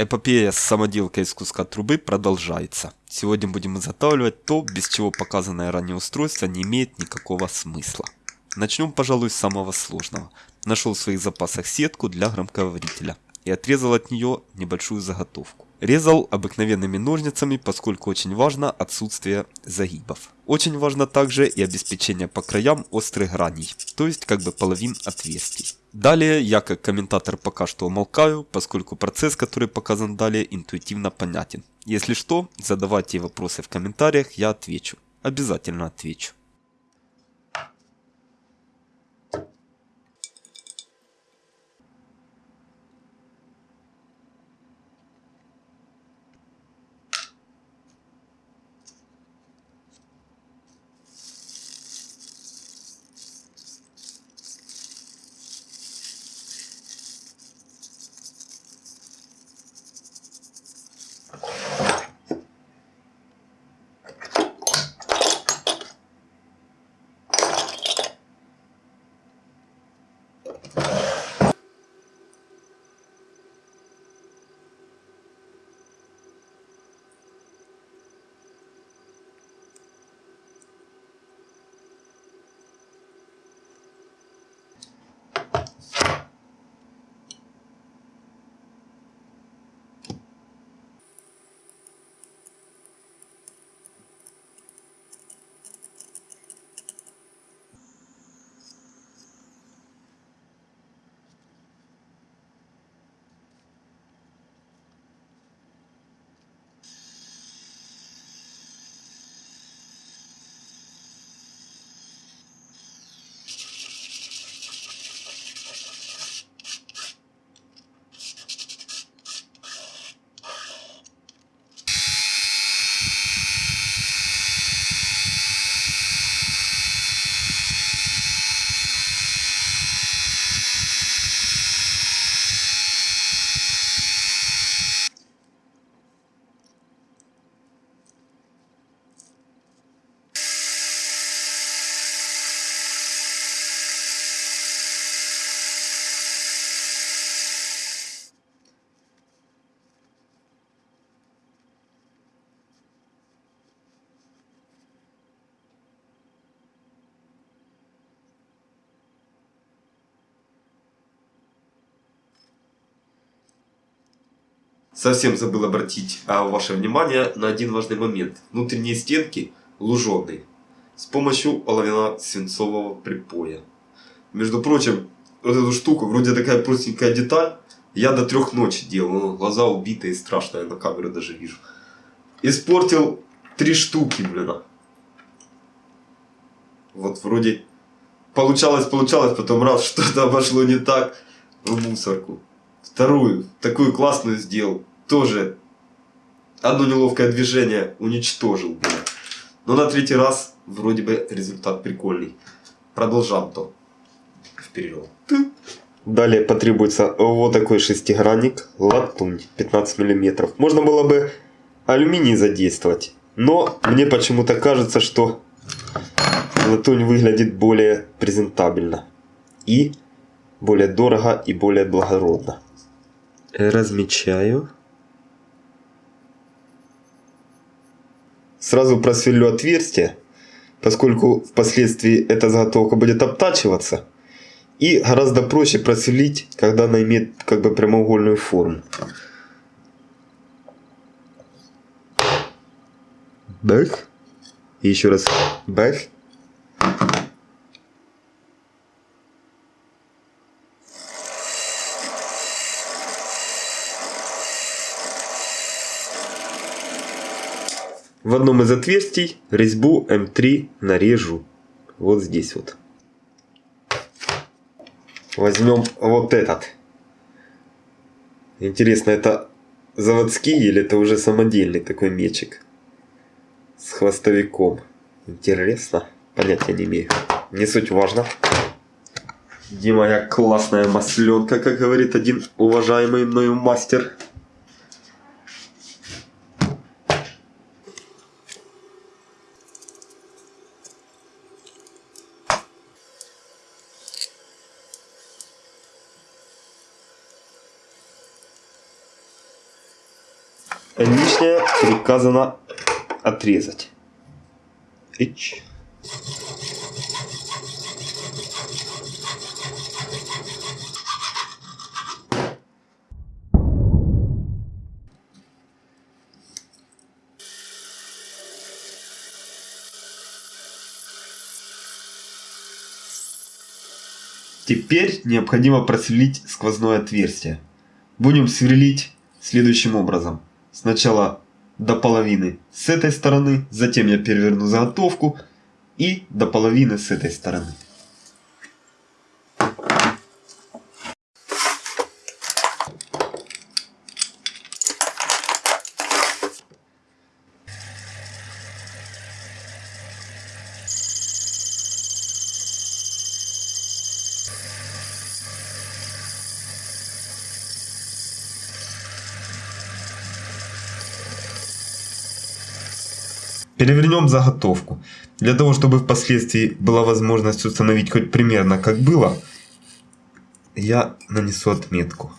Эпопея с самоделкой из куска трубы продолжается. Сегодня будем изготавливать то, без чего показанное ранее устройство не имеет никакого смысла. Начнем, пожалуй, с самого сложного. Нашел в своих запасах сетку для громкоговорителя и отрезал от нее небольшую заготовку. Резал обыкновенными ножницами, поскольку очень важно отсутствие загибов. Очень важно также и обеспечение по краям острых граней, то есть как бы половин отверстий. Далее я как комментатор пока что умолкаю, поскольку процесс, который показан далее, интуитивно понятен. Если что, задавайте вопросы в комментариях, я отвечу. Обязательно отвечу. Совсем забыл обратить а, ваше внимание на один важный момент. Внутренние стенки луженые с помощью оловянно-свинцового припоя. Между прочим, вот эту штуку, вроде такая простенькая деталь, я до трех ночи делал, глаза убитые, страшно, я на камеру даже вижу. Испортил три штуки, блин. Вот вроде получалось, получалось, потом раз что-то обошло не так, в мусорку. Вторую, такую классную сделал тоже одно неловкое движение уничтожил. Но на третий раз вроде бы результат прикольный. Продолжаем то. Вперед. Далее потребуется вот такой шестигранник, латунь 15 мм. Можно было бы алюминий задействовать, но мне почему-то кажется, что латунь выглядит более презентабельно и более дорого и более благородно. Размечаю. Сразу просверлю отверстие, поскольку впоследствии эта заготовка будет обтачиваться. И гораздо проще просверлить, когда она имеет как бы прямоугольную форму. Бэх. И еще раз бэх. В одном из отверстий резьбу М3 нарежу. Вот здесь вот. Возьмем вот этот. Интересно, это заводский или это уже самодельный такой мечик? С хвостовиком. Интересно. Понятия не имею. Не суть важно. Где моя классная масленка, как говорит один уважаемый мною мастер. Лишнее приказано отрезать. Ич. Теперь необходимо просверлить сквозное отверстие. Будем сверлить следующим образом. Сначала до половины с этой стороны, затем я переверну заготовку и до половины с этой стороны. Перевернем заготовку. Для того, чтобы впоследствии была возможность установить хоть примерно как было, я нанесу отметку.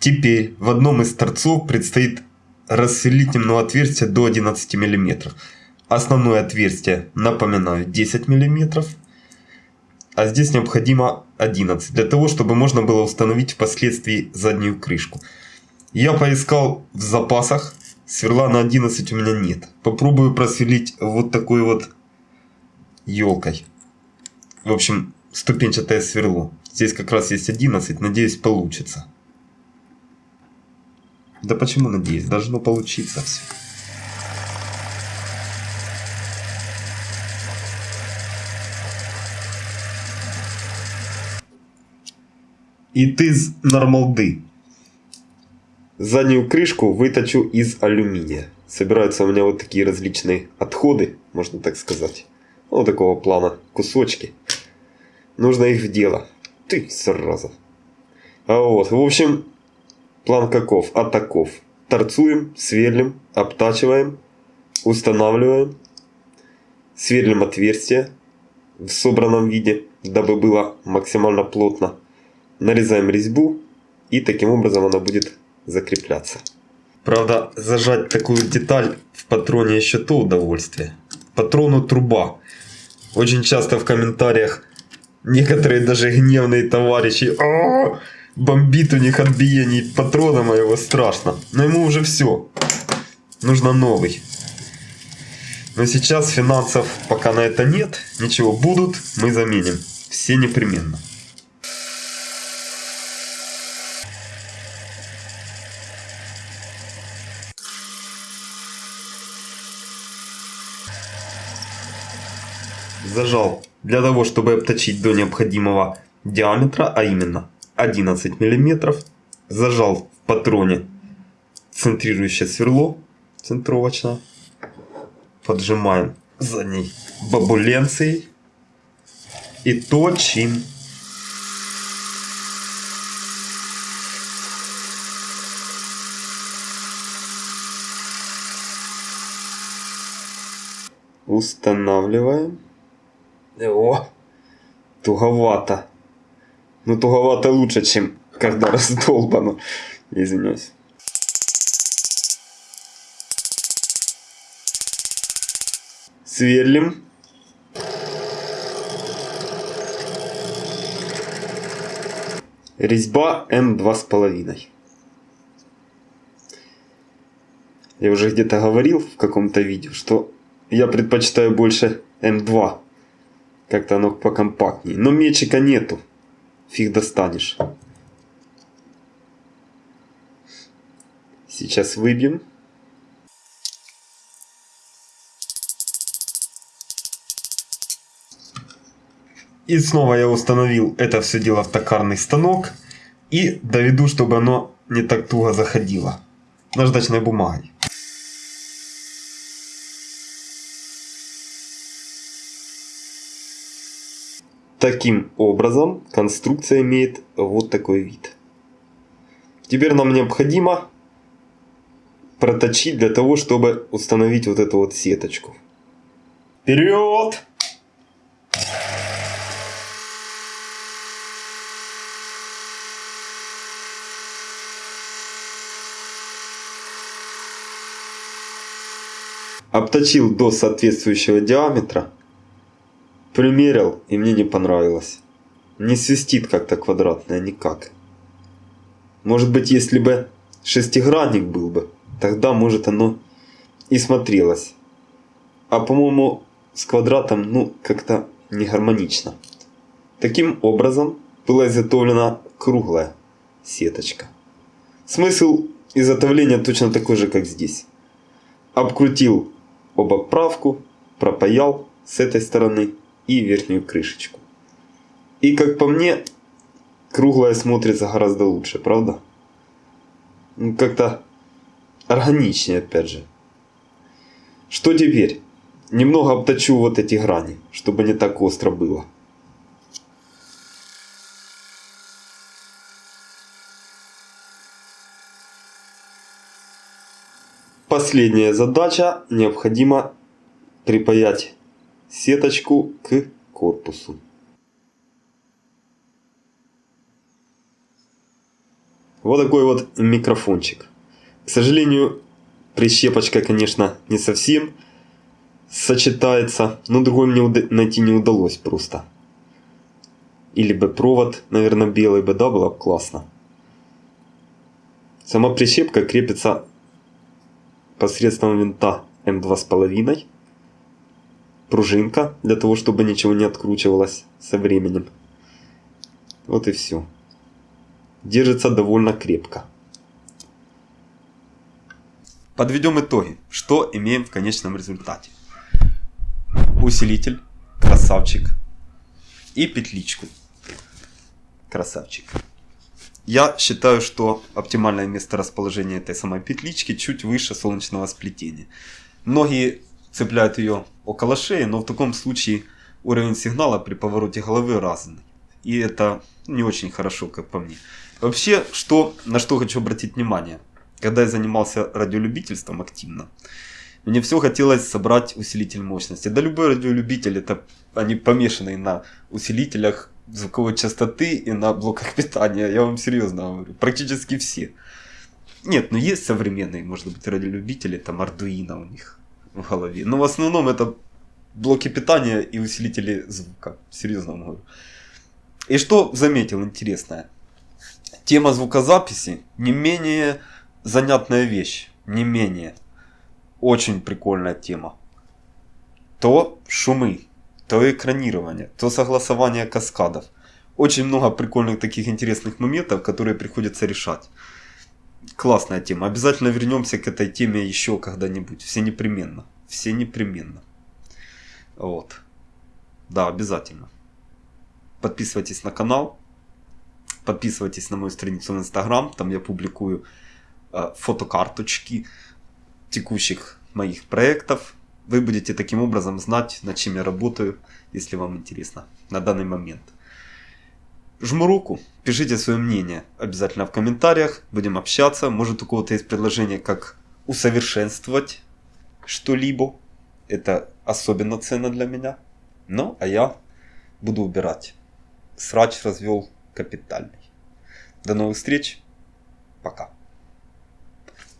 Теперь в одном из торцов предстоит темное отверстие до 11 мм. Основное отверстие, напоминаю, 10 мм. А здесь необходимо 11, для того, чтобы можно было установить впоследствии заднюю крышку. Я поискал в запасах, сверла на 11 у меня нет. Попробую просверлить вот такой вот елкой. В общем, ступенчатое сверло. Здесь как раз есть 11, надеюсь получится. Да почему надеюсь? Должно получиться все. И ты из нормалды. Заднюю крышку выточу из алюминия. Собираются у меня вот такие различные отходы, можно так сказать. Вот такого плана кусочки. Нужно их в дело. Ты, сразу. А вот, в общем, План каков? А таков. Торцуем, сверлим, обтачиваем, устанавливаем, сверлим отверстие в собранном виде, дабы было максимально плотно. Нарезаем резьбу и таким образом она будет закрепляться. Правда, зажать такую деталь в патроне еще то удовольствие. Патрону труба. Очень часто в комментариях некоторые даже гневные товарищи «А -а -а! Бомбит у них от биений патрона моего страшно. Но ему уже все. Нужно новый. Но сейчас финансов пока на это нет. Ничего, будут, мы заменим. Все непременно. Зажал для того, чтобы обточить до необходимого диаметра, а именно 11 мм, зажал в патроне центрирующее сверло центровочно, поджимаем задней бабуленцией и точим. Устанавливаем. О, туговато. Ну, туговато лучше, чем когда раздолбано. Извиняюсь. Сверлим. Резьба М2,5. Я уже где-то говорил в каком-то видео, что я предпочитаю больше М2. Как-то оно покомпактнее. Но мечика нету фиг достанешь. Сейчас выбьем. И снова я установил это все дело в токарный станок. И доведу, чтобы оно не так туго заходило. Наждачной бумагой. Таким образом конструкция имеет вот такой вид. Теперь нам необходимо проточить для того, чтобы установить вот эту вот сеточку. Вперед! Обточил до соответствующего диаметра. Примерил и мне не понравилось. Не свистит как-то квадратное никак. Может быть, если бы шестигранник был бы, тогда может оно и смотрелось. А по-моему, с квадратом, ну, как-то не гармонично. Таким образом, была изготовлена круглая сеточка. Смысл изготовления точно такой же, как здесь. Обкрутил обоправку, пропаял с этой стороны и верхнюю крышечку. И как по мне, круглая смотрится гораздо лучше, правда? Ну, как-то органичнее, опять же. Что теперь? Немного обточу вот эти грани, чтобы не так остро было. Последняя задача. Необходимо припаять сеточку к корпусу. Вот такой вот микрофончик. К сожалению, прищепочка, конечно, не совсем сочетается, но другой мне найти не удалось просто. Или бы провод, наверное, белый бы, да, было бы классно. Сама прищепка крепится посредством винта М2,5. Пружинка, для того, чтобы ничего не откручивалось со временем. Вот и все. Держится довольно крепко. Подведем итоги. Что имеем в конечном результате? Усилитель, красавчик. И петличку, красавчик. Я считаю, что оптимальное место расположения этой самой петлички чуть выше солнечного сплетения. Многие цепляют ее около шеи, но в таком случае уровень сигнала при повороте головы разный. И это не очень хорошо, как по мне. Вообще, что, на что хочу обратить внимание. Когда я занимался радиолюбительством активно, мне все хотелось собрать усилитель мощности. Да любой радиолюбитель, это они помешанные на усилителях звуковой частоты и на блоках питания. Я вам серьезно говорю. Практически все. Нет, ну есть современные, может быть, радиолюбители, там Arduino у них в голове. Но в основном это блоки питания и усилители звука. Серьезно вам говорю. И что заметил интересное. Тема звукозаписи не менее занятная вещь. Не менее. Очень прикольная тема. То шумы, то экранирование, то согласование каскадов. Очень много прикольных таких интересных моментов, которые приходится решать. Классная тема. Обязательно вернемся к этой теме еще когда-нибудь. Все непременно. Все непременно. Вот. Да, обязательно. Подписывайтесь на канал. Подписывайтесь на мою страницу в Инстаграм. Там я публикую э, фотокарточки текущих моих проектов вы будете таким образом знать, над чем я работаю, если вам интересно на данный момент. Жму руку, пишите свое мнение обязательно в комментариях, будем общаться. Может у кого-то есть предложение, как усовершенствовать что-либо. Это особенно ценно для меня. Ну, а я буду убирать. Срач развел капитальный. До новых встреч. Пока.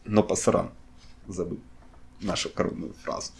Но пасаран забыл нашу коронную фразу.